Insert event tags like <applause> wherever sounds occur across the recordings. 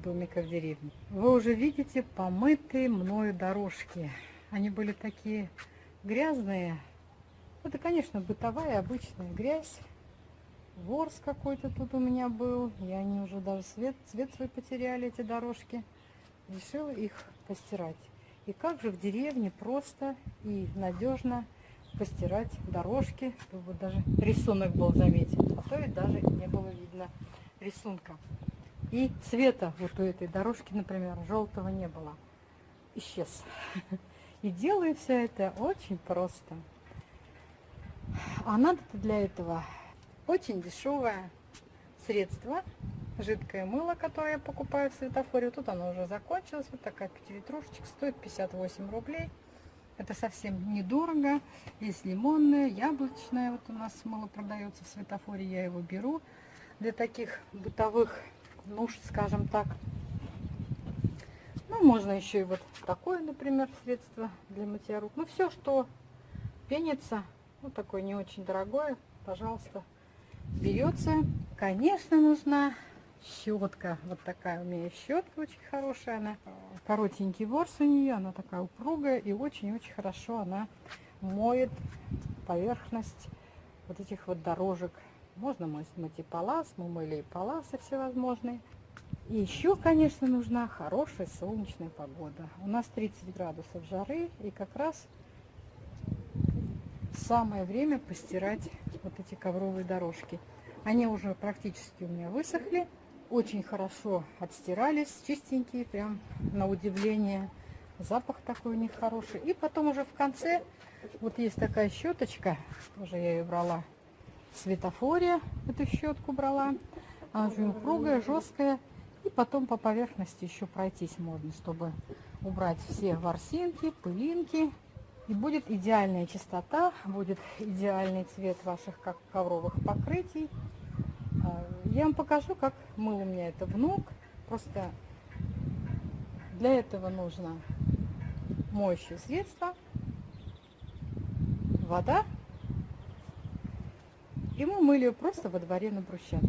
домика в деревне. Вы уже видите помытые мною дорожки. Они были такие грязные. Это, конечно, бытовая обычная грязь. Ворс какой-то тут у меня был. И они уже даже цвет, цвет свой потеряли, эти дорожки. Решила их постирать. И как же в деревне просто и надежно постирать дорожки, чтобы даже рисунок был заметен. А то ведь даже не было видно рисунка. И цвета вот у этой дорожки, например, желтого не было. Исчез. <laughs> И делаю все это очень просто. А надо-то для этого очень дешевое средство, жидкое мыло, которое я покупаю в светофоре. Тут оно уже закончилось. Вот такая пятилитрушечка стоит 58 рублей. Это совсем недорого. Есть лимонное, яблочное. Вот у нас мыло продается в светофоре. Я его беру для таких бытовых нужд, скажем так. Ну, можно еще и вот такое, например, средство для мытья рук. Ну, все, что пенится, ну, такое не очень дорогое, пожалуйста, берется. Конечно, нужна щетка. Вот такая у меня щетка очень хорошая. Она коротенький ворс у нее, она такая упругая и очень-очень хорошо она моет поверхность вот этих вот дорожек. Можно мыть и палас, мы мыли и паласы всевозможные. И еще, конечно, нужна хорошая солнечная погода. У нас 30 градусов жары, и как раз самое время постирать вот эти ковровые дорожки. Они уже практически у меня высохли очень хорошо отстирались, чистенькие, прям на удивление. Запах такой у них хороший. И потом уже в конце, вот есть такая щеточка, тоже я ее брала светофоре, эту щетку брала. Она очень упругая, жесткая. И потом по поверхности еще пройтись можно, чтобы убрать все ворсинки, пылинки. И будет идеальная чистота, будет идеальный цвет ваших ковровых покрытий. Я вам покажу, как мыл у меня это внук. Просто для этого нужно моющее средство, вода. И мы мыли ее просто во дворе на брусчатке.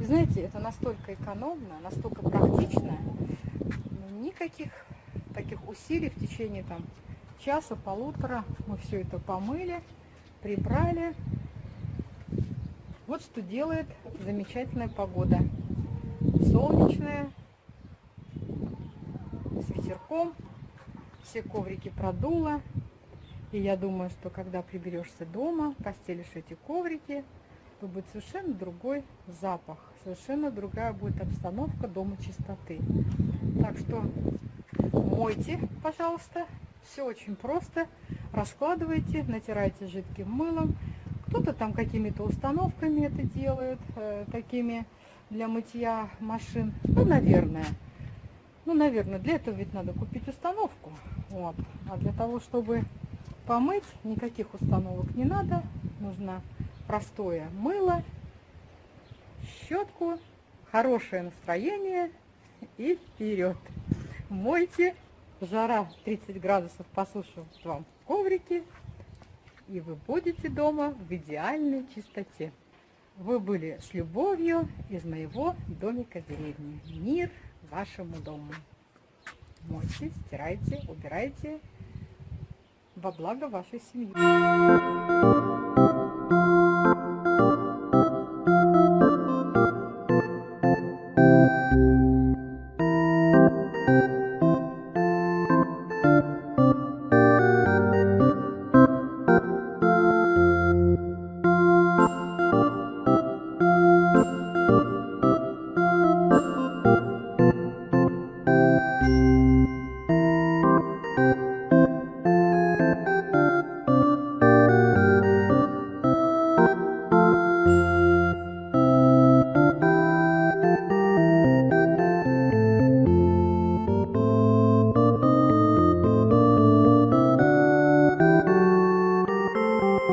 И знаете, это настолько экономно, настолько практично. Никаких таких усилий в течение там часа-полутора мы все это помыли, прибрали. Вот что делает замечательная погода. Солнечная, с ветерком, все коврики продуло. И я думаю, что когда приберешься дома, постелишь эти коврики, то будет совершенно другой запах, совершенно другая будет обстановка дома чистоты. Так что мойте, пожалуйста, все очень просто. Раскладывайте, натирайте жидким мылом, кто-то там какими-то установками это делает, э, такими для мытья машин. Ну, наверное. Ну, наверное, для этого ведь надо купить установку. Вот. А для того, чтобы помыть, никаких установок не надо. Нужно простое мыло, щетку, хорошее настроение и вперед. Мойте. Жара 30 градусов посушивают вам коврики и вы будете дома в идеальной чистоте. Вы были с любовью из моего домика в деревне. Мир вашему дому. Мойте, стирайте, убирайте во благо вашей семьи.